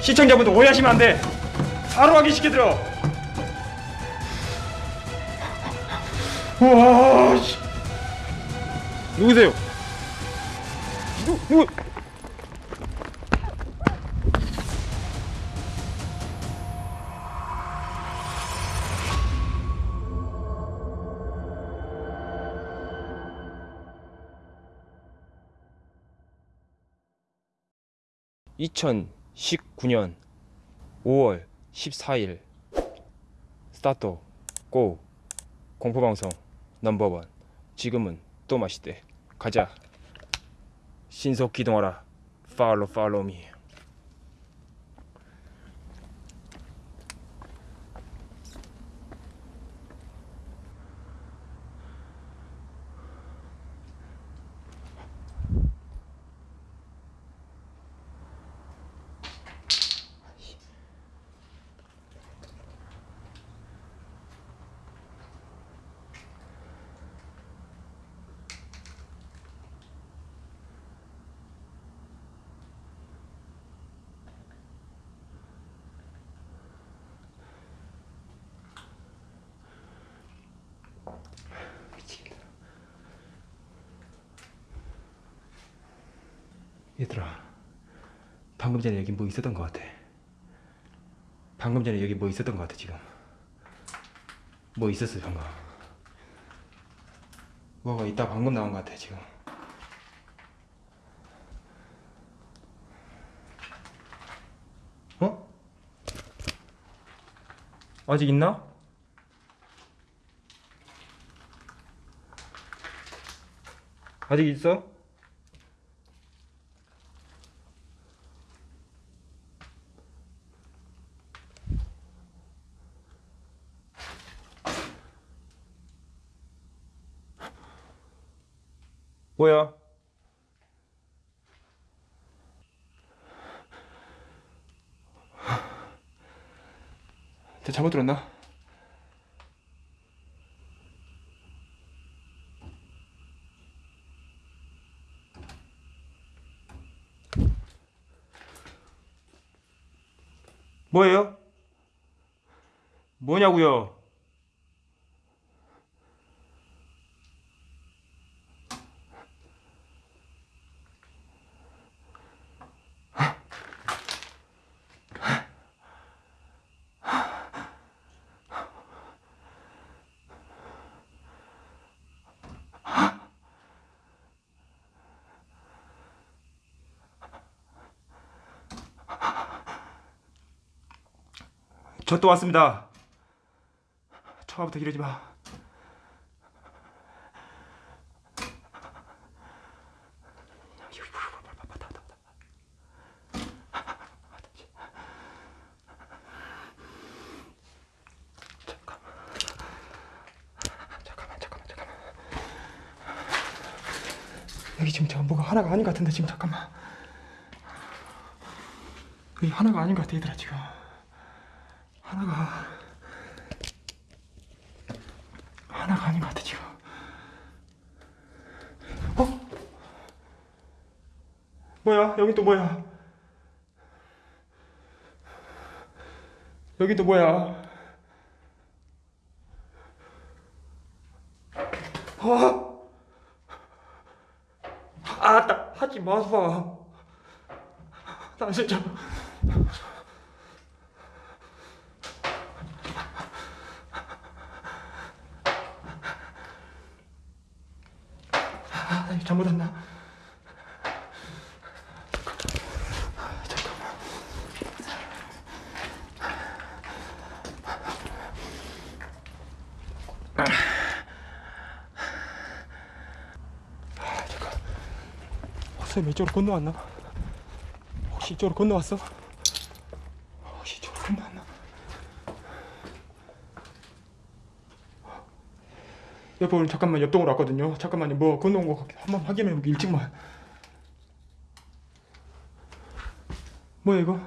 시청자분들 오해하시면 안 돼. 바로 확인시켜드려. 와, 씨. 누구세요? 누, 누구? (2019년 5월 14일) 스타트 고 공포방송 넘버원. 지금은 또 맛있대. 가자. 신속 기동하라. 팔로 팔로 미 얘들아 방금 전에 여기 뭐 있었던 것 같아 방금 전에 여기 뭐 있었던 것 같아 지금 뭐 있었어 방금 뭐가 있다 방금 나온 것 같아 지금 어? 아직 있나? 아직 있어? 뭐야? 내가 잘못 들었나? 뭐예요? 뭐냐고요? 저 또 왔습니다. 처음부터 이러지 마. 여기 지금 저 뭐가 하나가 아닌 것 같은데 지금 잠깐만. 여기 하나가 아닌 것 같아 얘들아 지금. 하나가 하나가 아닌 것 같아 지금. 어? 뭐야? 여기 또 뭐야? 여기 또 뭐야? 아, 아, 나 하지 마서. 나 진짜. 아, 나 잘못했나? 아, 잠깐. 쌤 이쪽으로 건너왔나? 혹시 이쪽으로 건너왔어? 혹시 이쪽으로 건너왔나? 오늘 잠깐만 옆동으로 왔거든요. 잠깐만요. 뭐 건너온 거 한번 확인해 보기 일찍만. 뭐야 이거?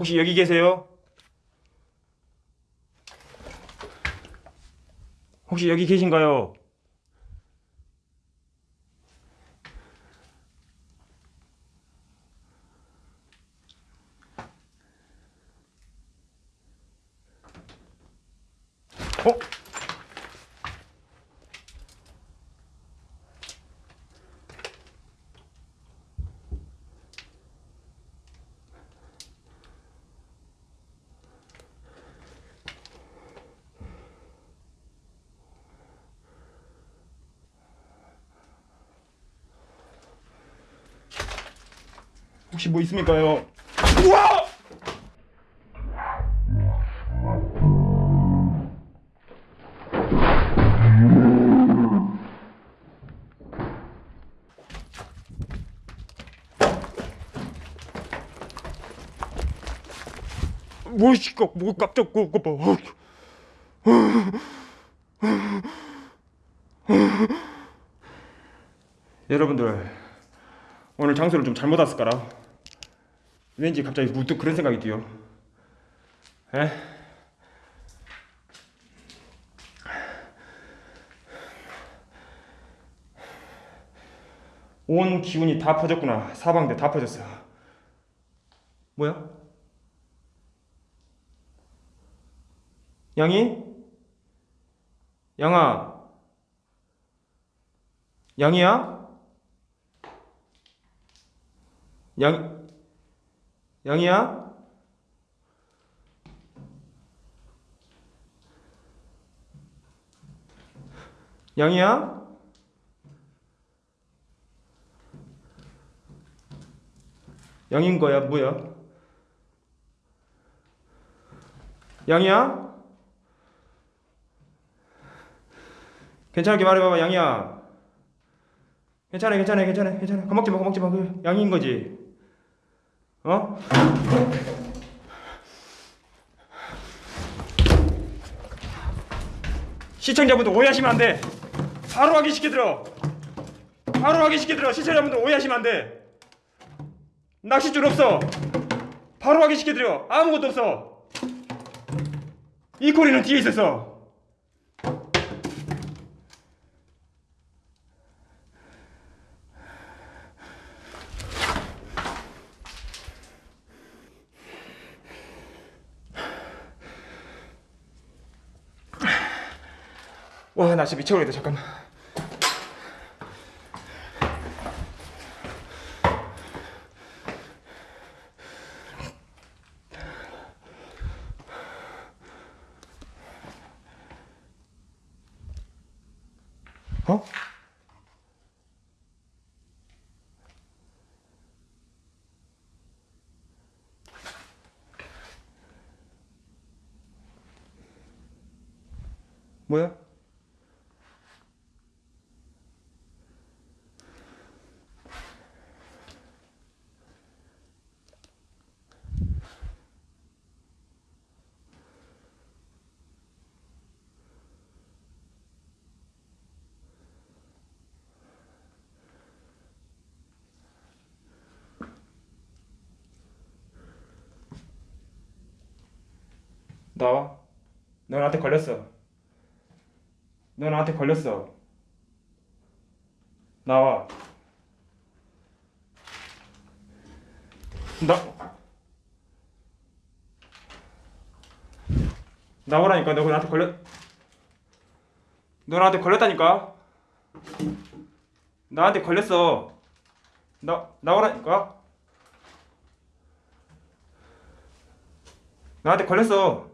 혹시 여기 계세요? 혹시 여기 계신가요? 어? 혹시 뭐 있습니까요? 우와! 뭐시 뭐 깜짝 뭐 봐. 여러분들 오늘 장소를 좀 잘못 왔을까라 왠지 갑자기 문득 그런 생각이 들요 에? 온 기운이 다 퍼졌구나 사방대 다 퍼졌어 뭐야? 양이? 양아 양이야? 양 양이야? 양이야? 양인 거야 뭐야? 양이야? 괜찮게 말해봐봐 양이야 괜찮아 괜찮아 괜찮아 괜찮아 겁먹지 마 겁먹지 마 그 양인 거지 어? 시청자분들 오해하시면 안 돼. 바로 확인시켜들어 바로 확인시켜들어 시청자분들 오해하시면 안 돼. 낚싯줄 없어. 바로 확인시켜드려. 아무것도 없어. 이 꼬리는 뒤에 있었어 와, 나 진짜 미쳐버리겠다. 잠깐만. 어? 뭐야? 나와. 너 나한테 걸렸어. 너 나한테 걸렸어. 나와. 나 나오라니까 너 나한테 걸렸 너 나한테 걸렸다니까 나한테 걸렸어 나 나오라니까 나한테 걸렸어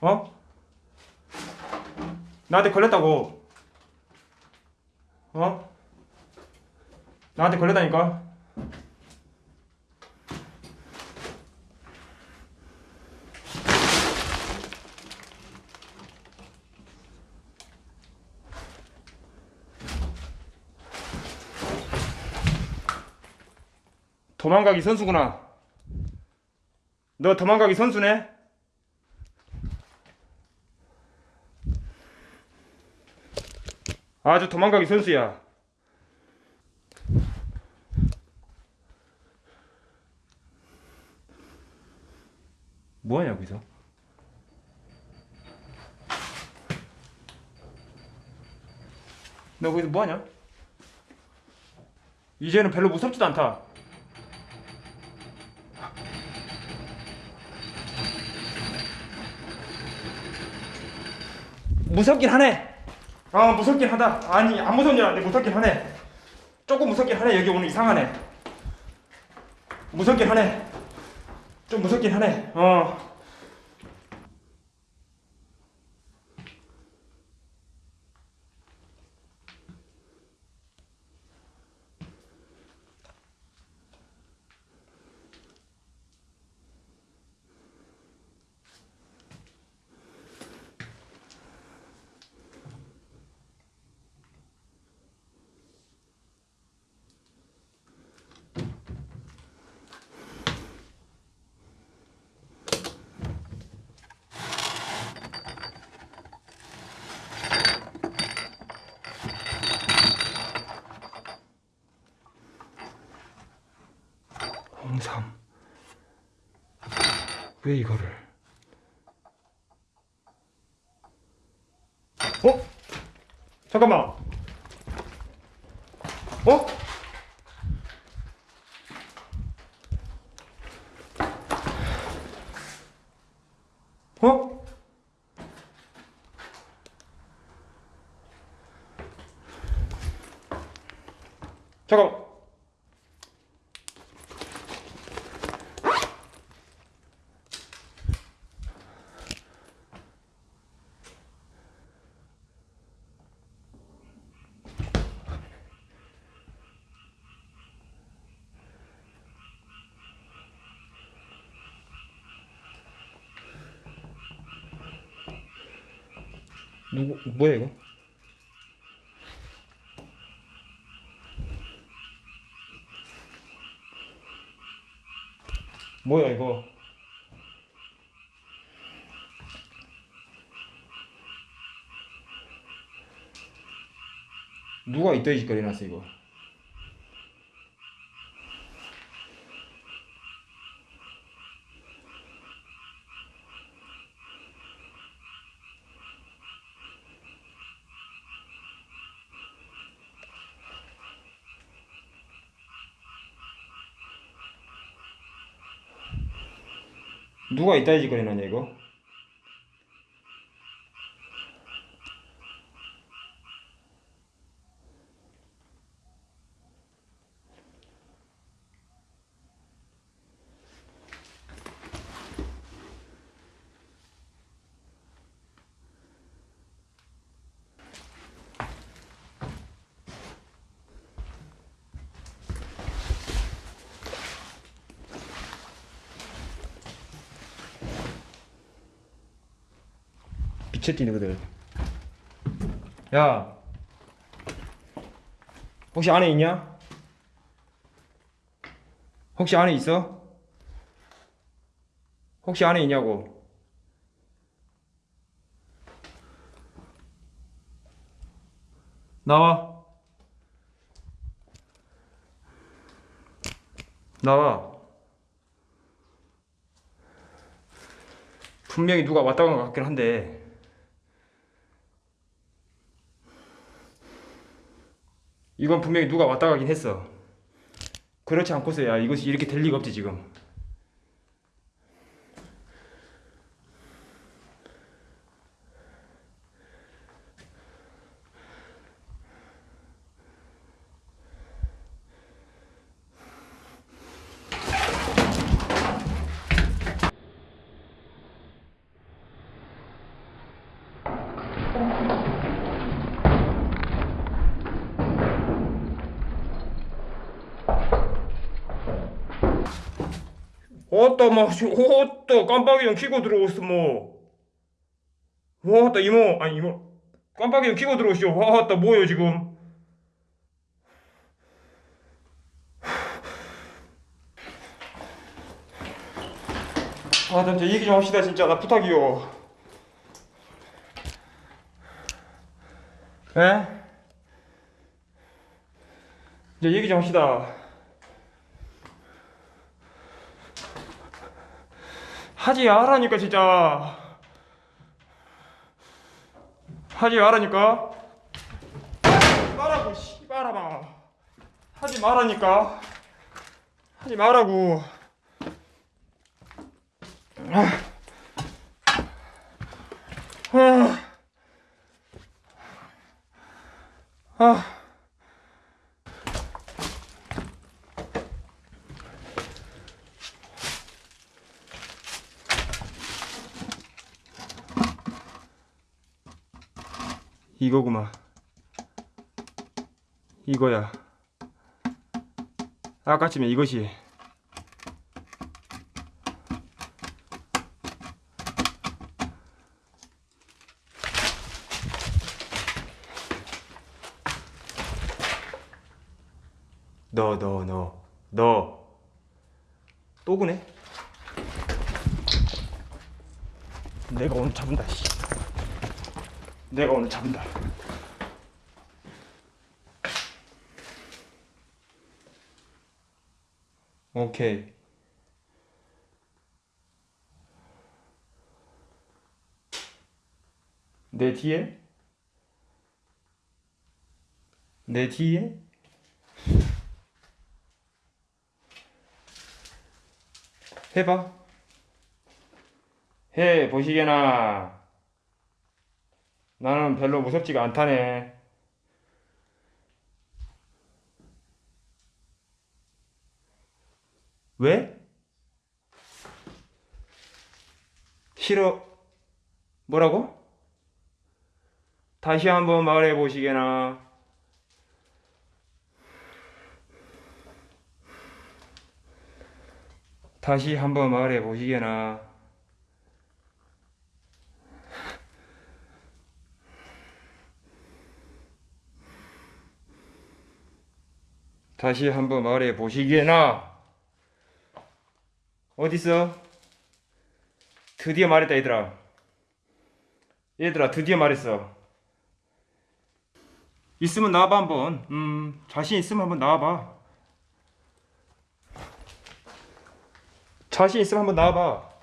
어? 나한테 걸렸다고 어? 나한테 걸렸다니까 도망가기 선수구나 너 도망가기 선수네? 아주 도망가기 선수야. 뭐하냐 여기서? 너 거기서 뭐하냐? 이제는 별로 무섭지도 않다. 무섭긴 하네. 아 무섭긴 하다. 아니 안 무서운 줄 알았는데 무섭긴 하네. 조금 무섭긴 하네. 여기 오늘 이상하네. 무섭긴 하네. 좀 무섭긴 하네. 어. 홍삼. 왜 이거를? 어? 잠깐만. 어? 어? 잠깐. 누구 뭐야 이거? 뭐야 이거? 누가 이따위 짓거리 놨어 이거? 누가 이따위 짓거리 놨냐 이거? 빛에 띄는 것들. 야, 혹시 안에 있냐? 혹시 안에 있어? 혹시 안에 있냐고? 나와. 나와. 분명히 누가 왔다 간것 같긴 한데. 이건 분명히 누가 왔다 가긴 했어. 그렇지 않고서야 이것이 이렇게 될 리가 없지 지금. 어따 막 어따 깜빡이 좀 켜고 들어오스 뭐. 와따 이모 아니 이모 깜빡이 좀 켜고 들어오시오. 와따 뭐요 지금? 아, 나 진짜 얘기 좀 합시다 진짜 나 부탁이요. 에? 이제 얘기 좀 합시다. 하지 말라니까 진짜. 하지 말라니까. 말라고 씨발아봐. 하지 말라니까. 하지 말라고. 아. 아. 이거구만. 이거야. 아까쯤에 이것이. 너, 너, 너, 너. 또 그네? 내가 오늘 잡은다, 씨. 내가 오늘 잡은다. 오케이. 내 뒤에? 내 뒤에? 해봐. 해 보시게나. 나는 별로 무섭지가 않다네. 왜? 싫어. 뭐라고? 다시 한번 말해 보시게나. 다시 한번 말해 보시게나. 다시 한번 말해 보시게나. 어딨어? 드디어 말했다 얘들아. 얘들아 드디어 말했어. 있으면 나와봐 한번. 음 자신 있으면 한번 나와봐. 자신 있으면 한번 나와봐.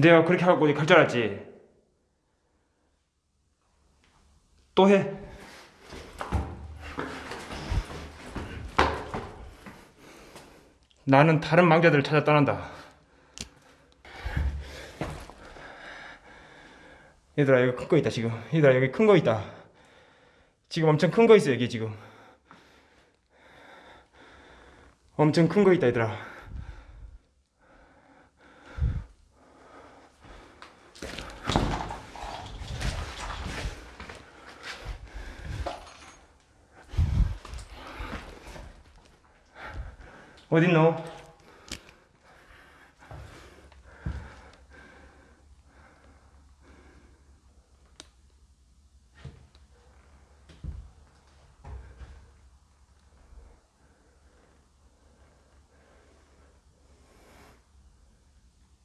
내가 그렇게 하고 갈 줄 알았지. 또 해. 나는 다른 망자들을 찾아 떠난다. 얘들아 여기 큰 거 있다 지금. 얘들아 여기 큰 거 있다. 지금 엄청 큰 거 있어 여기 지금. 엄청 큰 거 있다 얘들아. 어딨노?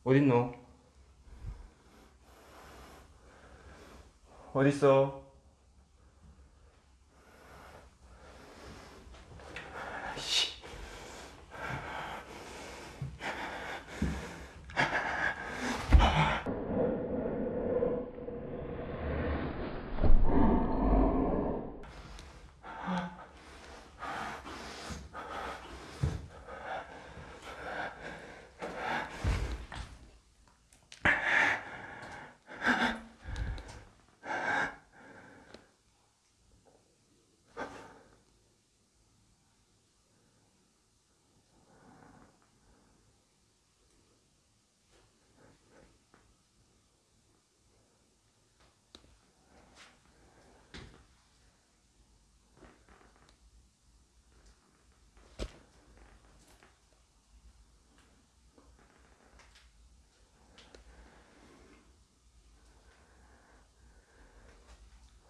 어딨노? 어딨어?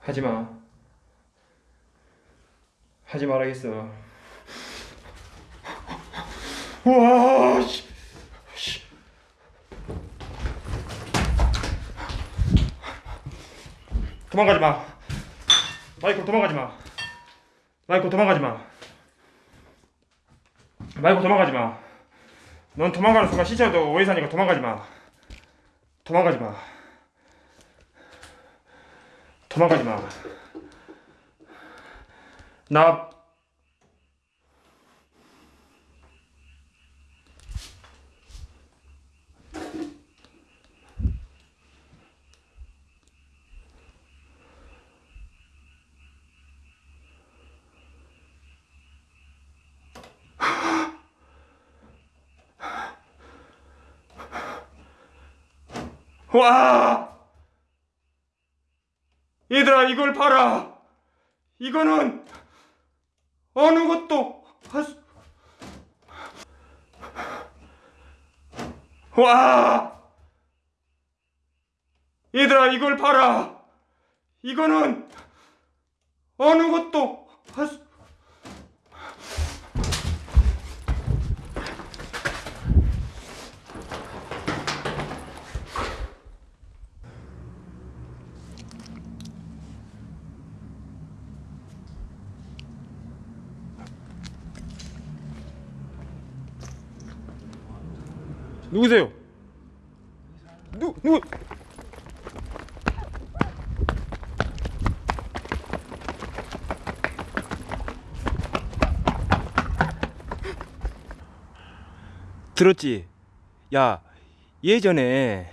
하지마. 하지 말아야겠어. 와 씨. 씨. 도망가지 마. 마이클 도망가지 마. 마이클 도망가지 마. 마이클 도망가지 마 넌 도망가는 순간 시체도 오해사니까 도망가지 마. 도망가지 마 도망가지 마. 나 와! 이걸 봐라. 이거는 어느 것도 할 수 와! 얘들아 이걸 봐라. 이거는 어느 것도 할 수 누구세요? 누 누구? 들었지? 야 예전에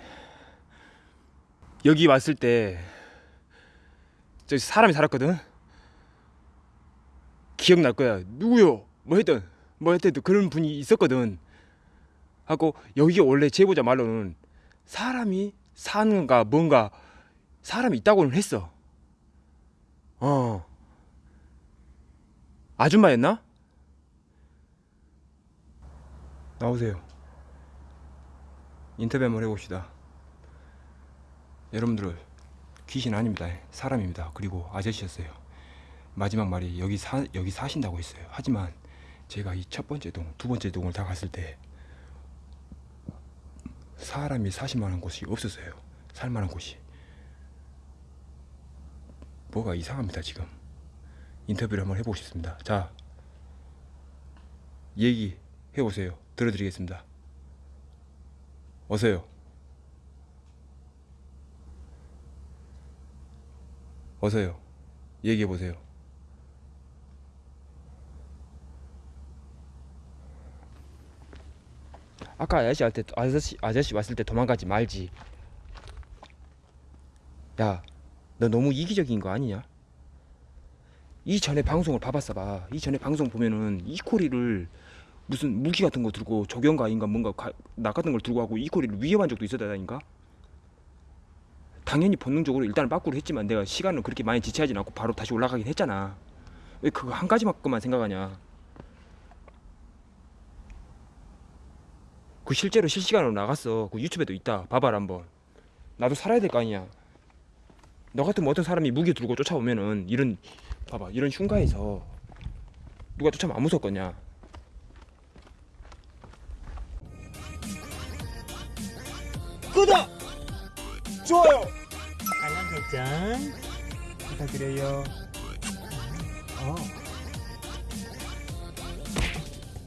여기 왔을 때 저기 사람이 살았거든. 기억날 거야. 누구요? 뭐 했던 뭐 했던 그런 분이 있었거든. 하고 여기 원래 제보자 말로는 사람이 사는가 뭔가 사람이 있다고는 했어. 어. 아줌마였나? 나오세요. 인터뷰 한번 해봅시다. 여러분들 귀신 아닙니다. 사람입니다. 그리고 아저씨였어요. 마지막 말이 여기 사 여기 사신다고 했어요. 하지만 제가 이 첫 번째 동, 두 번째 동을 다 갔을 때 사람이 사실만한 곳이 없었어요. 살만한 곳이. 뭐가 이상합니다 지금. 인터뷰를 한번 해보겠습니다. 자, 얘기 해보세요. 들어드리겠습니다. 어서요. 어서요. 얘기해 보세요. 아까 아저씨 할 때 아저씨 아저씨 왔을 때 도망가지 말지. 야, 너 너무 이기적인 거 아니냐? 이 전에 방송을 봐봤어 봐. 이 전에 방송 보면은 이코리를 무슨 무기 같은 거 들고 조경가인가 뭔가 가, 나 같은 걸 들고 하고 이코리를 위협한 적도 있었다니까. 당연히 본능적으로 일단 빠꾸를 했지만 내가 시간을 그렇게 많이 지체하진 않고 바로 다시 올라가긴 했잖아. 왜 그거 한 가지만큼만 생각하냐? 그 실제로 실시간으로 나갔어. 그 유튜브에도 있다. 봐봐라 한번. 나도 살아야 될 거 아니야. 너 같으면 어떤 사람이 무기 들고 쫓아오면은 이런 봐봐 이런 흉가에서 누가 쫓아오면 안 무섭겠냐? 구독! 좋아요! 알람 설정 부탁드려요. 어.